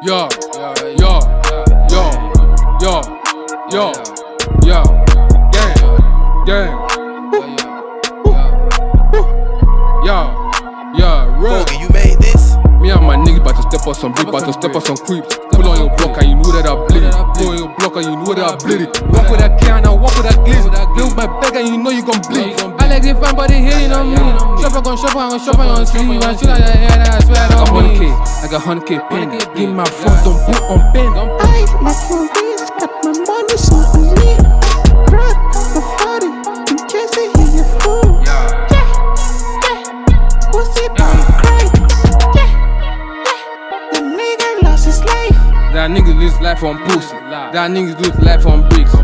Yo, yo, yo, yo, yo, yo, gang, gang. Yo, yo. Foggy, you made this? Me and my niggas about to step on some beat, about to step on some creeps. Pull on your block and you know that I bleed it. Pull on your block and you know that I bleed it. Walk with that can and walk with that glizzy. Build my bag and you know you gon' bleed. I like this fan, but they hating on me. Shopper gon' shop on, shop on your sleeve. And shit like that, yeah, that I swear I don't mean. I got 100k pin. Give my phone, don't put on pen. I like movies, got my money so on me. Brad, my body, in case I hear you fool. Yeah, yeah. Pussy boy cry. Yeah, yeah. The nigga lost his life. That niggas lose life on pussy. That niggas lose life on bricks.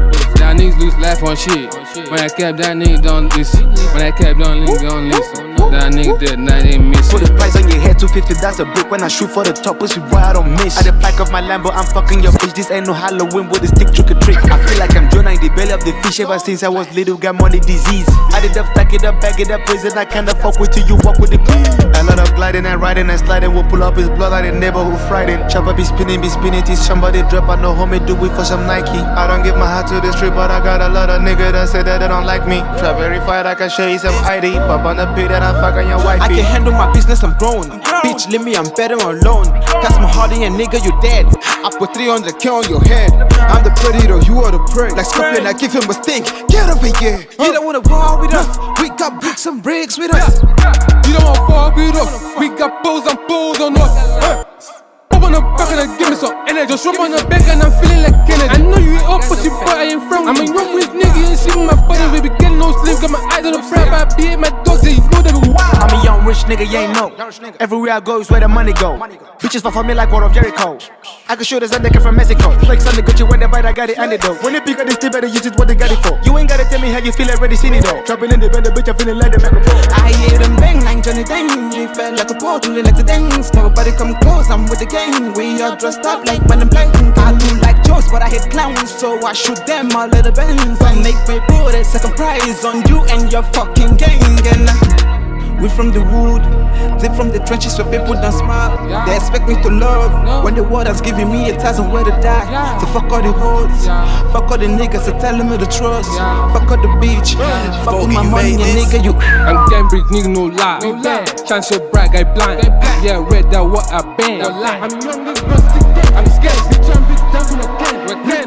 That niggas lose life on shit. When I kept that nigga don't listen. When I kept that nigga don't listen. That nigga dead, now they miss Put the price on your head, 250, that's a brick. When I shoot for the top, pussy boy, I don't miss. At the back of my Lambo, I'm fucking your bitch. This ain't no Halloween with a stick trick or trick. Belly up the fish ever since I was little, got money disease. I did up, stack it up, bag it up, prison. I kinda fuck with you, you walk with the A lot of gliding and riding and sliding. We'll pull up his blood like the neighborhood Friday. Chopper be spinning, be spinning till somebody drop. I know homie do it for some Nike. I don't give my heart to the street, but I got a lot of niggas that say that they don't like me. Try verified, I can show you some ID. Pop on the pit that I fuck on your wife. I can handle my business, I'm grown. Bitch, leave me, I'm better alone. Cast my heart in and nigga, you dead. I put 300k on your head. I'm the predator, you are the prey. Like Scorpion, I give him a stink. Get over here. You don't wanna war with us. We got bricks and bricks with us. You don't wanna fuck with us. We got bulls and bulls on us. On the back and give me some energy. Just rub on the back and I'm feeling like Kennedy. I know you up, but you but I ain't from. I'm a young with nigga, ain't see my body. We be getting no sleep, got my eyes on the front. I be in my dogs, yeah, you know they be rich nigga, you ain't know. Everywhere I go is where the money go. Bitches fuck for me like War of Jericho. I can show this nigga from Mexico. Flex on the Gucci when they bite, I got it antidote. When they pick up this tip, better use it what they got it for. You ain't gotta tell me how you feel already seen it though. Dropping in the the bitch, I'm feeling like the microphone. I hear them bang like Johnny Dang. We felt like a portal, like the dance. Nobody come close, I'm with the gang. We are dressed up like when I'm. I do like jokes, but I hate clowns, so I shoot them all little bands. I make put a second prize on you and your fucking gang. And we from the wood, deep from the trenches where people don't smile. Yeah. They expect me to love No. when the world has given me a thousand where to die. Yeah. So fuck all the hoes, Yeah. fuck all the niggas that telling me the trust. Yeah. Fuck all the beach, fuck with my money, made and nigga you. I'm Cambridge, nigga, no lie. No lie. Shine so bright, guy blind. Yeah, red, that what I been. No lie. I'm young, this rusty gang. I'm scared, bitch, I'm big down from